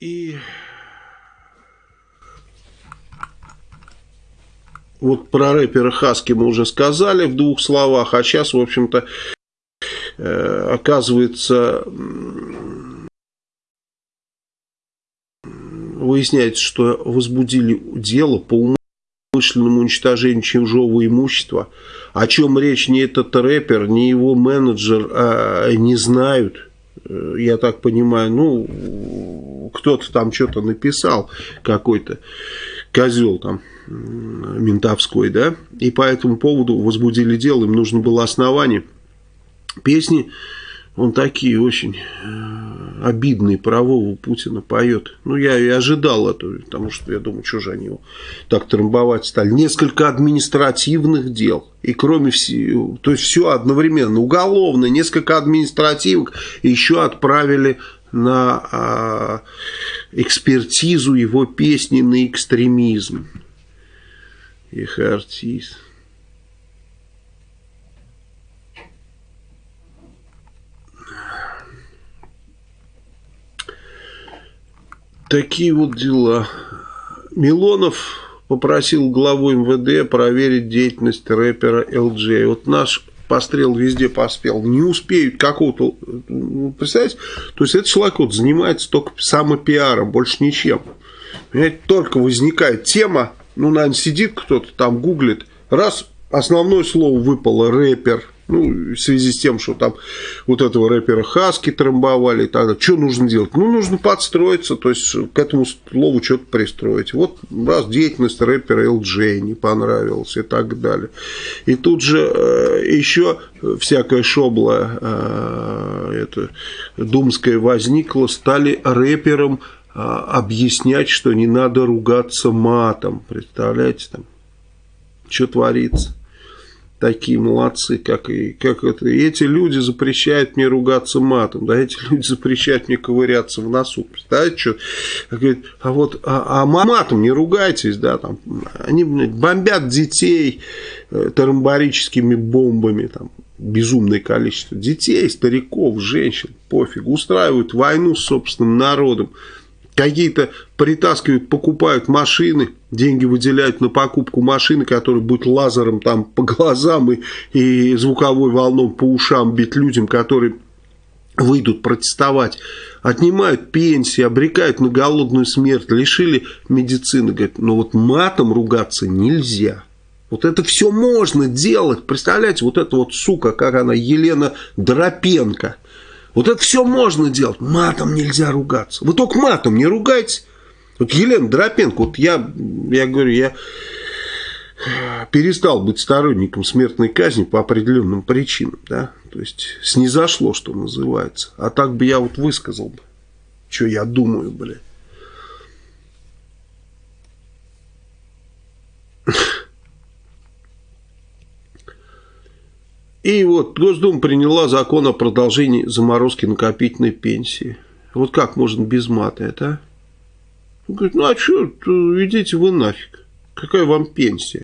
и вот про рэпера Хаски мы уже сказали в двух словах, а сейчас, в общем-то, э, оказывается, выясняется, что возбудили дело по умышленному уничтожению чужого имущества, о чем речь? Ни этот рэпер, ни его менеджер а, не знают, я так понимаю, ну, кто-то там что-то написал, какой-то козел там, ментовской, да, и по этому поводу возбудили дело, им нужно было основание. Песни, он такие очень обидные про Вову Путина поет. Ну, я и ожидал этого, потому что я думаю, что же они его так трамбовать стали. Несколько административных дел. И кроме всего, то есть все одновременно. Уголовное, несколько административных. Еще отправили на а, экспертизу его песни на экстремизм их артист. Такие вот дела. Милонов попросил главу МВД проверить деятельность рэпера LJ. Вот наш пострел везде поспел. Не успеют какого-то... Ну, представляете? То есть, этот человек вот занимается только самопиаром, больше ничем. Понимаете, только возникает тема, ну, наверное, сидит кто-то там, гуглит, раз основное слово выпало рэпер, ну, в связи с тем, что там вот этого рэпера Хаски трамбовали и так далее. Что нужно делать? Ну, нужно подстроиться, то есть к этому слову что-то пристроить. Вот раз деятельность рэпера LJ не понравилась и так далее. И тут же э, еще всякая шобла э, это, думская возникла, стали рэпером а, объяснять, что не надо ругаться матом. Представляете, там, что творится. Такие молодцы, как и как это. И эти люди запрещают мне ругаться матом, да, эти люди запрещают мне ковыряться в носу. Представляете, что? Говорит, а вот а, а матом не ругайтесь, да, там, они бомбят детей э, тарамбарическими бомбами, там, безумное количество детей, стариков, женщин, пофиг, устраивают войну с собственным народом какие-то притаскивают, покупают машины, деньги выделяют на покупку машины, которая будет лазером там по глазам и, и звуковой волном по ушам бить людям, которые выйдут протестовать, отнимают пенсии, обрекают на голодную смерть, лишили медицины. Говорят, ну вот матом ругаться нельзя. Вот это все можно делать. Представляете, вот эта вот сука, как она, Елена Дропенко – вот это все можно делать. Матом нельзя ругаться. Вы только матом не ругайтесь. Вот Елена Дропенко, вот я, я говорю, я перестал быть сторонником смертной казни по определенным причинам, да, то есть снизошло, что называется, а так бы я вот высказал бы, что я думаю, блядь. И вот Госдума приняла закон о продолжении заморозки накопительной пенсии. Вот как можно без мата это, а? Он говорит, ну а что, идите вы нафиг. Какая вам пенсия?